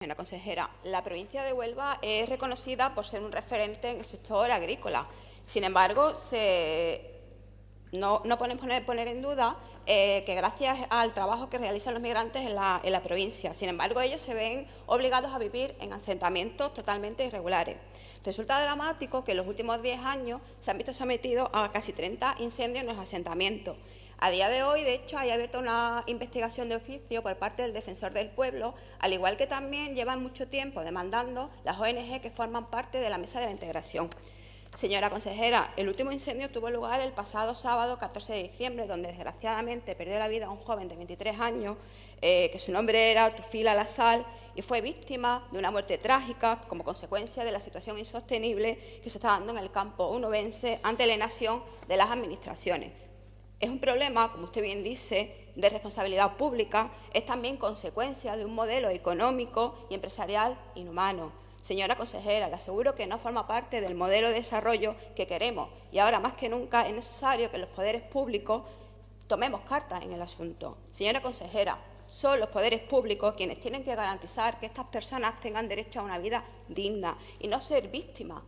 Señora consejera, la provincia de Huelva es reconocida por ser un referente en el sector agrícola. Sin embargo, se no, no poner, poner, en duda eh, que gracias al trabajo que realizan los migrantes en la, en la, provincia. Sin embargo, ellos se ven obligados a vivir en asentamientos totalmente irregulares. Resulta dramático que en los últimos 10 años se han visto sometidos a casi 30 incendios en los asentamientos. A día de hoy, de hecho, hay abierta una investigación de oficio por parte del Defensor del Pueblo, al igual que también llevan mucho tiempo demandando las ONG que forman parte de la Mesa de la Integración. Señora consejera, el último incendio tuvo lugar el pasado sábado 14 de diciembre, donde desgraciadamente perdió la vida un joven de 23 años, eh, que su nombre era Tufila Lasal, y fue víctima de una muerte trágica como consecuencia de la situación insostenible que se está dando en el campo unovense ante la inacción de las administraciones. Es un problema, como usted bien dice, de responsabilidad pública, es también consecuencia de un modelo económico y empresarial inhumano Señora consejera, le aseguro que no forma parte del modelo de desarrollo que queremos y ahora más que nunca es necesario que los poderes públicos tomemos cartas en el asunto. Señora consejera, son los poderes públicos quienes tienen que garantizar que estas personas tengan derecho a una vida digna y no ser víctimas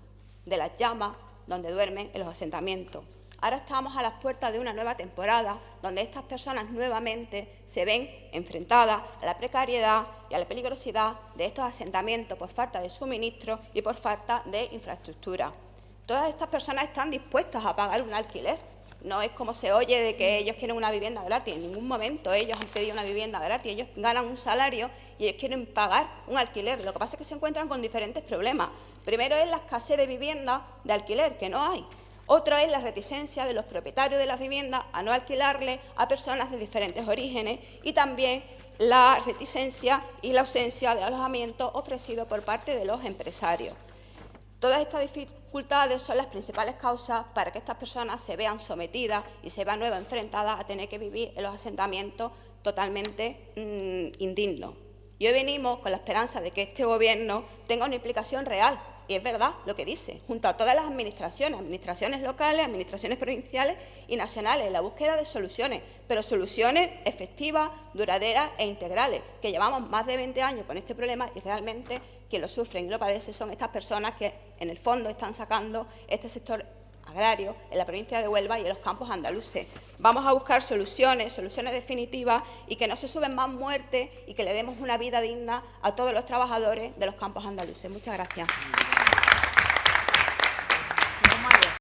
de las llamas donde duermen en los asentamientos. Ahora estamos a las puertas de una nueva temporada donde estas personas nuevamente se ven enfrentadas a la precariedad y a la peligrosidad de estos asentamientos por falta de suministro y por falta de infraestructura. Todas estas personas están dispuestas a pagar un alquiler. No es como se oye de que ellos quieren una vivienda gratis. En ningún momento ellos han pedido una vivienda gratis. Ellos ganan un salario y ellos quieren pagar un alquiler. Lo que pasa es que se encuentran con diferentes problemas. Primero es la escasez de vivienda de alquiler, que no hay. Otra es la reticencia de los propietarios de las viviendas a no alquilarle a personas de diferentes orígenes y también la reticencia y la ausencia de alojamiento ofrecido por parte de los empresarios. Todas estas dificultades son las principales causas para que estas personas se vean sometidas y se vean nuevas enfrentadas a tener que vivir en los asentamientos totalmente mm, indignos. Y hoy venimos con la esperanza de que este Gobierno tenga una implicación real y es verdad lo que dice, junto a todas las administraciones, administraciones locales, administraciones provinciales y nacionales, la búsqueda de soluciones, pero soluciones efectivas, duraderas e integrales, que llevamos más de 20 años con este problema y realmente quien lo sufren y lo padece son estas personas que en el fondo están sacando este sector en la provincia de Huelva y en los campos andaluces. Vamos a buscar soluciones, soluciones definitivas y que no se suben más muertes y que le demos una vida digna a todos los trabajadores de los campos andaluces. Muchas gracias.